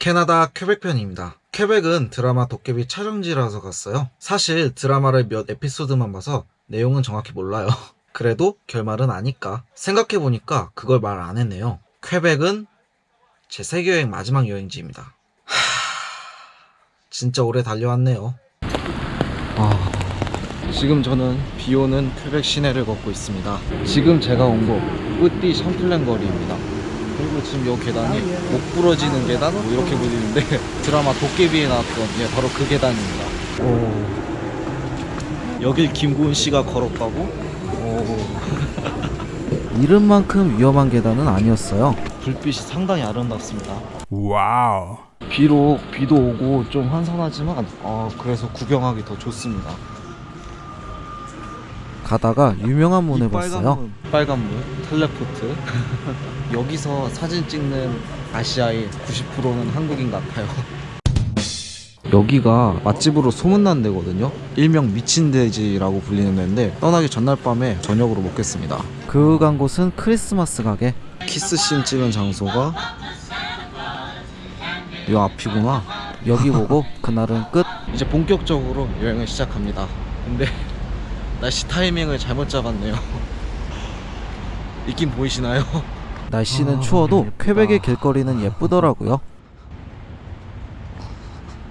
캐나다 퀘벡 편입니다. 퀘벡은 드라마 도깨비 촬영지라서 갔어요. 사실 드라마를 몇 에피소드만 봐서 내용은 정확히 몰라요. 그래도 결말은 아니까 생각해보니까 그걸 말 안 했네요. 퀘벡은 제 세계여행 마지막 여행지입니다. 하... 진짜 오래 달려왔네요. 아... 지금 저는 비오는 퀘벡 시내를 걷고 있습니다. 지금 제가 온 곳 Petit Champlain 거리입니다. 그리고 지금 이 계단이 목 부러지는 계단 뭐 이렇게 불리는데 드라마 도깨비에 나왔던 예, 바로 그 계단입니다. 오. 여길 김고은 씨가? 오. 이름만큼 위험한 계단은 아니었어요. 불빛이 상당히 아름답습니다. 와우. 비록 비도 오고 좀 한산하지만 어, 그래서 구경하기 더 좋습니다. 가다가 유명한 문을 이 봤어요. 문. 빨간 문, 텔레포트. 여기서 사진 찍는 아시아의 90%는 한국인 같아요. 여기가 맛집으로 소문난 데거든요. 일명 미친 돼지라고 불리는 데인데 떠나기 전날 밤에 저녁으로 먹겠습니다. 그간 곳은 크리스마스 가게. 키스씬 찍은 장소가 요 앞이구나. 여기 보고 그날은 끝. 이제 본격적으로 여행을 시작합니다. 근데 날씨 타이밍을 잘못 잡았네요. 있긴 보이시나요? 날씨는 아, 추워도. 퀘벡의 길거리는 예쁘더라고요.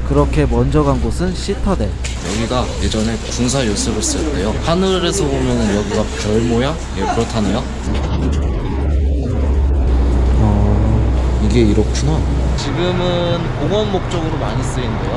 그렇게 먼저 간 곳은 시타델. 여기가 예전에 군사 요습을 쓸 때요. 하늘에서 보면 여기가 별 모양? 예, 그렇다네요. 어, 이게 이렇구나. 지금은 공원 목적으로 많이 쓰인대요.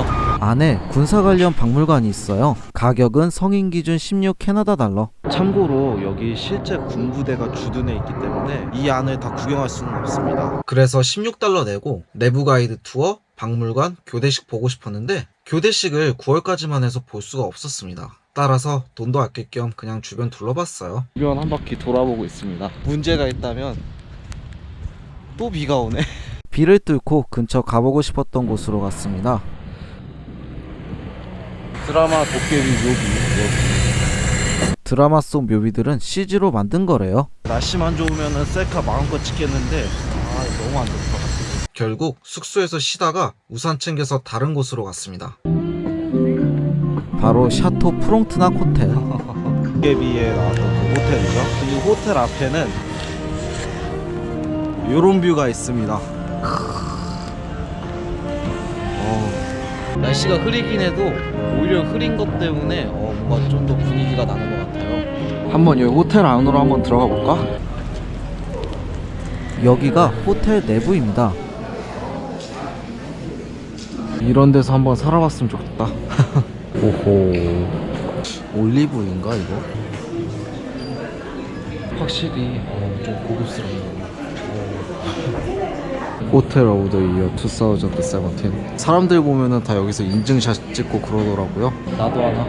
안에 군사 관련 박물관이 있어요. 가격은 성인 기준 16 캐나다 달러. 참고로 여기 실제 군부대가 주둔해 있기 때문에 이 안을 다 구경할 수는 없습니다. 그래서 16달러 내고 내부 가이드 투어, 박물관, 교대식 보고 싶었는데 교대식을 9월까지만 해서 볼 수가 없었습니다. 따라서 돈도 아낄 겸 그냥 주변 둘러봤어요. 주변 한 바퀴 돌아보고 있습니다. 문제가 있다면 또 비가 오네. 비를 뚫고 근처 가보고 싶었던 곳으로 갔습니다. 드라마 도깨비 묘비 여기. 드라마 속 묘비들은 CG로 만든 거래요. 날씨만 좋으면 셀카 마음껏 찍겠는데 아 너무 안 좋다. 결국 숙소에서 쉬다가 우산 챙겨서 다른 곳으로 갔습니다. 바로 샤토 프롱트낙 호텔. 도깨비에 나왔던 그 호텔이죠. 이 호텔 앞에는 요런 뷰가 있습니다. 날씨가 흐리긴 해도 오히려 흐린 것 때문에 어, 뭔가 좀 더 분위기가 나는 것 같아요. 한번 여기 호텔 안으로 한번 들어가 볼까? 여기가 호텔 내부입니다. 이런 데서 한번 살아봤으면 좋겠다. 오호. 올리브인가 이거? 확실히 어, 좀 고급스럽네요. Hotel of the Year 2017 사람들 보면은 다 여기서 인증샷 찍고 그러더라고요. 나도 하나.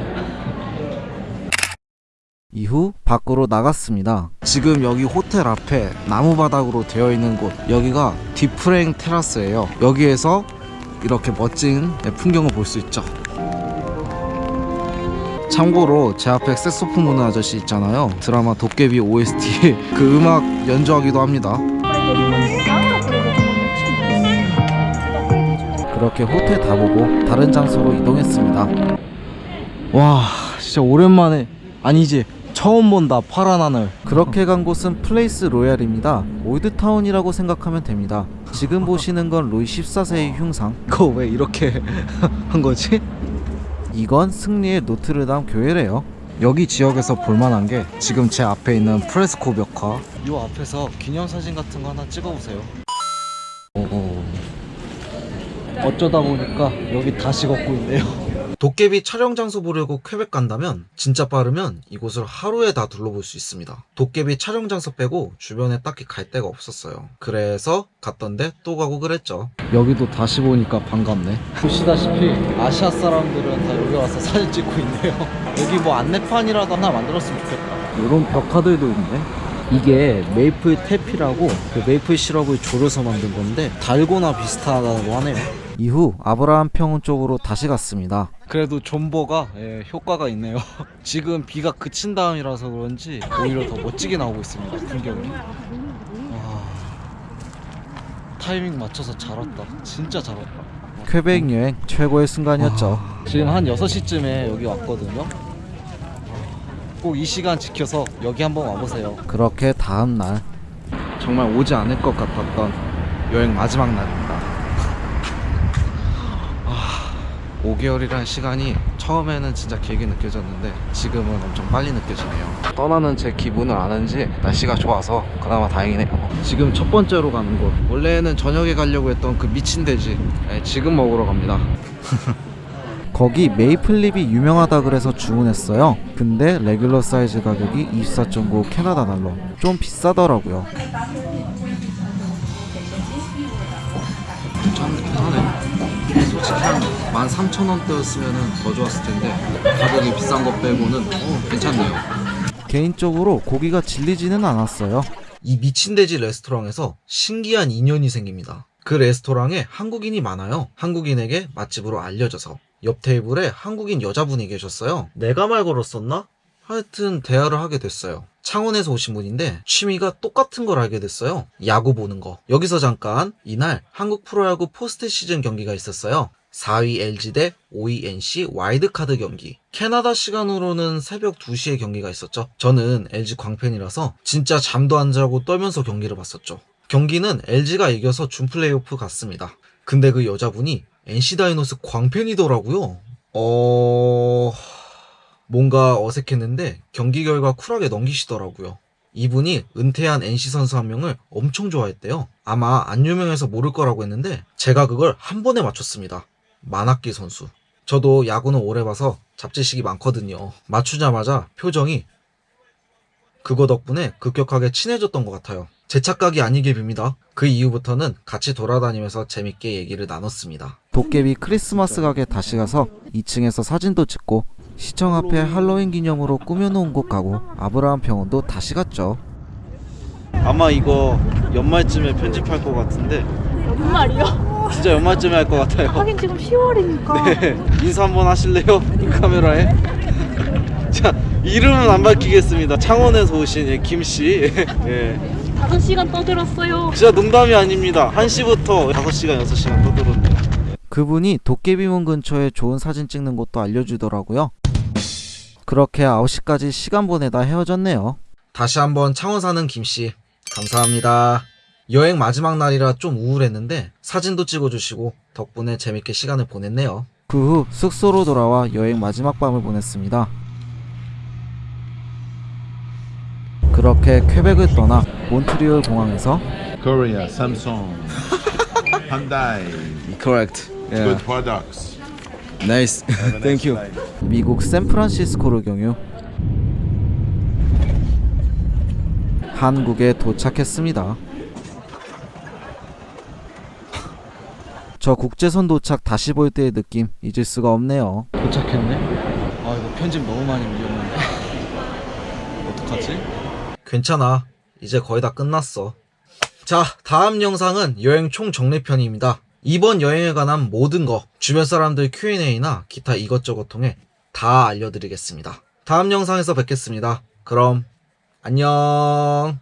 이후 밖으로 나갔습니다. 지금 여기 호텔 앞에 나무바닥으로 되어 있는 곳. 여기가 디프랭 테라스예요. 여기에서 이렇게 멋진 풍경을 볼 수 있죠. 참고로 제 앞에 색소폰 부는 아저씨 있잖아요. 드라마 도깨비 OST 그 음악 연주하기도 합니다 그렇게 호텔 다 보고 다른 장소로 이동했습니다. 와, 진짜 오랜만에 아니지 처음 본다 파란 하늘. 그렇게 간 곳은 Place Royale입니다. old town이라고 생각하면 됩니다. 지금 보시는 건 루이 14세의 흉상. 그거 왜 이렇게 한 거지? 이건 승리의 노트르담 교회래요. 여기 지역에서 볼만한 게 지금 제 앞에 있는 프레스코 벽화. 이 앞에서 기념사진 같은 거 하나 찍어보세요. 어쩌다 보니까 여기 다시 걷고 있네요. 도깨비 촬영 장소 보려고 퀘벡 간다면 진짜 빠르면 이곳을 하루에 다 둘러볼 수 있습니다. 도깨비 촬영 장소 빼고 주변에 딱히 갈 데가 없었어요. 그래서 갔던데 또 가고 그랬죠. 여기도 다시 보니까 반갑네. 보시다시피 아시아 사람들은 다 여기 와서 사진 찍고 있네요. 여기 뭐 안내판이라도 하나 만들었으면 좋겠다. 이런 벽화들도 있네. 이게 메이플 태피라고 그 메이플 시럽을 졸여서 만든 건데 달고나 비슷하다고 하네요. 이후 아브라함 평원 쪽으로 다시 갔습니다. 그래도 존버가 예, 효과가 있네요. 지금 비가 그친 다음이라서 그런지 오히려 더 멋지게 나오고 있습니다. 풍경이. 와, 타이밍 맞춰서 잘 왔다. 진짜 잘 왔다. 퀘벡 여행 최고의 순간이었죠. 지금 한 6시쯤에 여기 왔거든요. 꼭 이 시간 지켜서 여기 한번 와보세요. 그렇게 다음 날 정말 오지 않을 것 같았던 여행 마지막 날입니다. 아, 5개월이라는 시간이 처음에는 진짜 길게 느껴졌는데 지금은 엄청 빨리 느껴지네요. 떠나는 제 기분을 아는지 날씨가 좋아서 그나마 다행이네요. 지금 첫 번째로 가는 곳. 원래는 저녁에 가려고 했던 그 미친 돼지. 네, 지금 먹으러 갑니다. 거기 maple rib이 유명하다 그래서 주문했어요. 근데 regular 사이즈 가격이 24.9 캐나다 달러. 좀 비싸더라고요. 한 13,000원대였으면 더 좋았을 텐데 가격이 비싼 것 빼고는 어, 괜찮네요. 개인적으로 고기가 질리지는 않았어요. 이 미친돼지 레스토랑에서 신기한 인연이 생깁니다. 그 레스토랑에 한국인이 많아요. 한국인에게 맛집으로 알려져서 옆 테이블에 한국인 여자분이 계셨어요. 내가 말 걸었었나? 하여튼 대화를 하게 됐어요. 창원에서 오신 분인데 취미가 똑같은 걸 알게 됐어요. 야구 보는 거. 여기서 잠깐 이날 한국 프로야구 포스트 시즌 경기가 있었어요. 4위 LG 대 5위 NC 와이드카드 경기. 캐나다 시간으로는 새벽 2시에 경기가 있었죠. 저는 LG 광팬이라서 진짜 잠도 안 자고 떨면서 경기를 봤었죠. 경기는 LG가 이겨서 준 플레이오프 갔습니다. 근데 그 여자분이 NC 다이노스 광팬이더라고요. 어... 뭔가 어색했는데 경기 결과 쿨하게 넘기시더라고요. 이분이 은퇴한 NC 선수 한 명을 엄청 좋아했대요. 아마 안 유명해서 모를 거라고 했는데 제가 그걸 한 번에 맞췄습니다. 만학기 선수. 저도 야구는 오래 봐서 잡지식이 많거든요. 맞추자마자 표정이 그거 덕분에 급격하게 친해졌던 것 같아요. 제 착각이 아니길 빕니다. 그 이후부터는 같이 돌아다니면서 재밌게 얘기를 나눴습니다. 도깨비 크리스마스 가게 다시 가서 2층에서 사진도 찍고 시청 앞에 할로윈 기념으로 꾸며놓은 곳 가고 아브라함 병원도 다시 갔죠. 아마 이거 연말쯤에 편집할 것 같은데 연말이요? 진짜 연말쯤에 할 것 같아요. 하긴 지금 10월이니까 네, 인사 한번 하실래요? 이 카메라에. 자, 이름은 안 밝히겠습니다. 창원에서 오신 예, 김 씨. 예. 5시간 떠들었어요 진짜 농담이 아닙니다. 1시부터 5시간, 6시간 떠들었네요. 그분이 도깨비문 근처에 좋은 사진 찍는 곳도 알려주더라고요. 그렇게 9시까지 시간 보내다 헤어졌네요. 다시 한번 창원 사는 김씨, 감사합니다. 여행 마지막 날이라 좀 우울했는데 사진도 찍어주시고 덕분에 재밌게 시간을 보냈네요. 그 후 숙소로 돌아와 여행 마지막 밤을 보냈습니다. 그렇게 퀘벡을 떠나 몬트리올 공항에서 Korea, Samsung, Hyundai, Correct. good products. Nice. Nice night. 미국 샌프란시스코로 경유 한국에 도착했습니다. 저 국제선 도착 다시 볼 때의 느낌 잊을 수가 없네요. 도착했네. 아 이거 편집 너무 많이 밀렸는데. 어떡하지? 괜찮아. 이제 거의 다 끝났어. 자, 다음 영상은 여행 총 정리편입니다. 이번 여행에 관한 모든 거, 주변 사람들 Q&A나 기타 이것저것 통해 다 알려드리겠습니다. 다음 영상에서 뵙겠습니다. 그럼, 안녕.